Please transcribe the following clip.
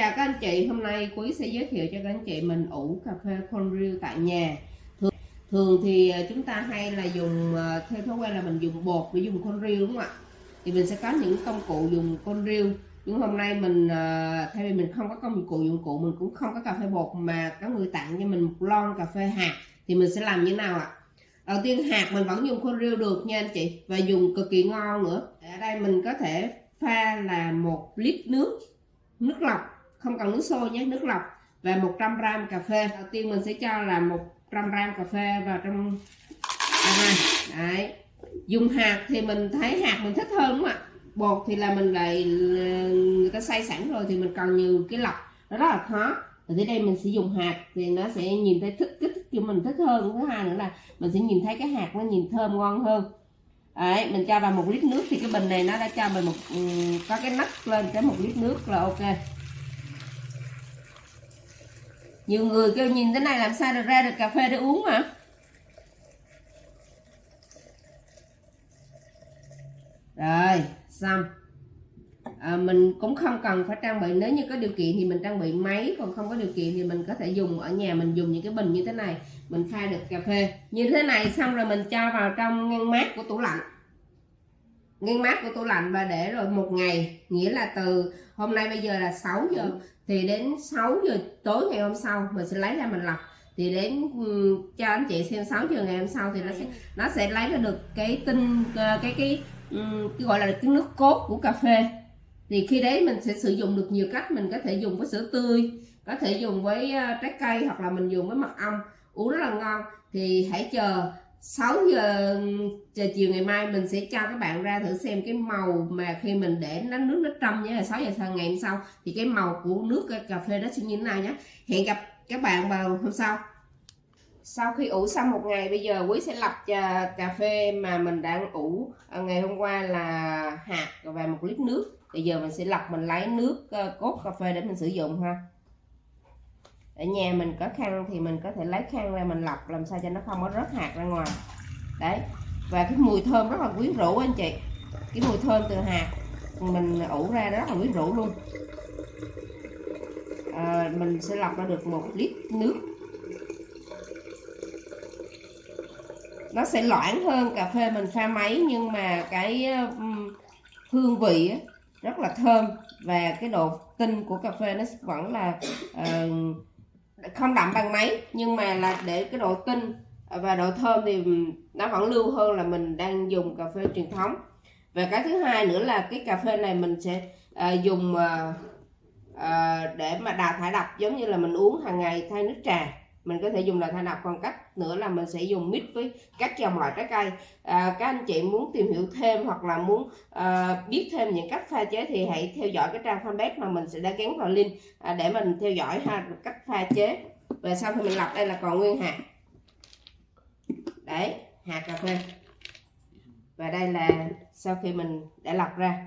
chào các anh chị, hôm nay Quý sẽ giới thiệu cho các anh chị mình ủ cà phê cold brew tại nhà. Thường, thường thì ờ, chúng ta hay là dùng ờ, theo thói quen là mình dùng bột để dùng cold brew đúng không ạ? Thì mình sẽ có những công cụ dùng cold brew. Nhưng hôm nay mình ờ, thay vì mình không có công cụ dụng cụ mình cũng không có cà phê bột mà có người tặng cho mình một lon cà phê hạt thì mình sẽ làm như thế nào ạ? Đầu tiên hạt mình vẫn dùng cold brew được nha anh chị và dùng cực kỳ ngon nữa. Ở đây mình có thể pha là một lít nước nước lọc không cần nước sôi nhé nước lọc. Và 100 gram cà phê. Đầu tiên mình sẽ cho là 100 gram cà phê vào trong đây đấy. Dùng hạt thì mình thấy hạt mình thích hơn đúng không ạ? Bột thì là mình lại ờ, người ta xay sẵn rồi thì mình cần nhiều cái lọc. Nó rất là khó. Ở dưới đây mình sẽ dùng hạt thì nó sẽ nhìn thấy thích kích thích cho mình thích hơn. Thứ hai nữa là mình sẽ nhìn thấy cái hạt nó nhìn thơm ngon hơn. Đấy, mình cho vào một lít nước thì cái bình này nó đã cho mình một có cái nắp lên cái một lít nước là ok nhiều người kêu nhìn thế này làm sao được ra được cà phê để uống mà. Rồi xong. À, mình cũng không cần phải trang bị nếu như có điều kiện thì mình trang bị máy còn không có điều kiện thì mình có thể dùng ở nhà mình dùng những cái bình như thế này. Mình pha được cà phê. Như thế này xong rồi mình cho vào trong ngăn mát của tủ lạnh ngăn mát của tủ lạnh và để rồi một ngày nghĩa là từ hôm nay bây giờ là 6 giờ thì đến 6 giờ tối ngày hôm sau mình sẽ lấy ra mình lọc. Thì đến cho anh chị xem 6 giờ ngày hôm sau thì nó sẽ nó sẽ lấy ra được cái tinh ờ, cái cái, cái gọi là cái nước cốt của cà phê. Thì khi đấy mình sẽ sử dụng được nhiều cách mình có thể dùng với sữa tươi có thể dùng với ờ, trái cây hoặc là mình dùng với mật ong. Uống rất là ngon. Thì hãy chờ 6 giờ giờ chiều ngày mai mình sẽ cho các bạn ra thử xem cái màu mà khi mình để nó nước nó trong nhé. 6 giờ sáng ngày hôm sau thì cái màu của nước cà phê đó sẽ như thế nào nhé. Hẹn gặp các bạn vào hôm sau. Sau khi ủ xong một ngày, bây giờ quý sẽ lọc à, cà phê mà mình đang ủ à, ngày hôm qua là hạt và một lít nước. Bây giờ mình sẽ lọc mình lấy nước à, cốt cà phê để mình sử dụng ha ở nhà mình có khăn thì mình có thể lấy khăn ra mình lọc làm sao cho nó không có rớt hạt ra ngoài. Đấy. Và cái mùi thơm rất là quyến rũ anh chị. Cái mùi thơm từ hạt mình ủ ra rất là quyến rũ luôn. À, mình sẽ lọc ra được một lít nước. Nó sẽ loãng hơn cà phê mình pha máy nhưng mà cái hương vị rất là thơm. Và cái độ tinh của cà phê nó vẫn là uh, không đậm bằng máy nhưng mà là để cái độ tinh và độ thơm thì nó vẫn lưu hơn là mình đang dùng cà phê truyền thống. Và cái thứ hai nữa là cái cà phê này mình sẽ à, dùng à, à, để mà đào thải độc giống như là mình uống hàng ngày thay nước trà. Mình có thể dùng là thải độc còn cách nữa là mình sẽ dùng mix với các dòng loại trái cây. À, các anh chị muốn tìm hiểu thêm hoặc là muốn à, biết thêm những cách pha chế thì hãy theo dõi cái trang fanpage mà mình sẽ đã gắn vào link à, để mình theo dõi ha cách pha chế. Và sau khi mình lọc đây là còn nguyên hạt. Đấy hạt cà phê. Và đây là sau khi mình đã lọc ra.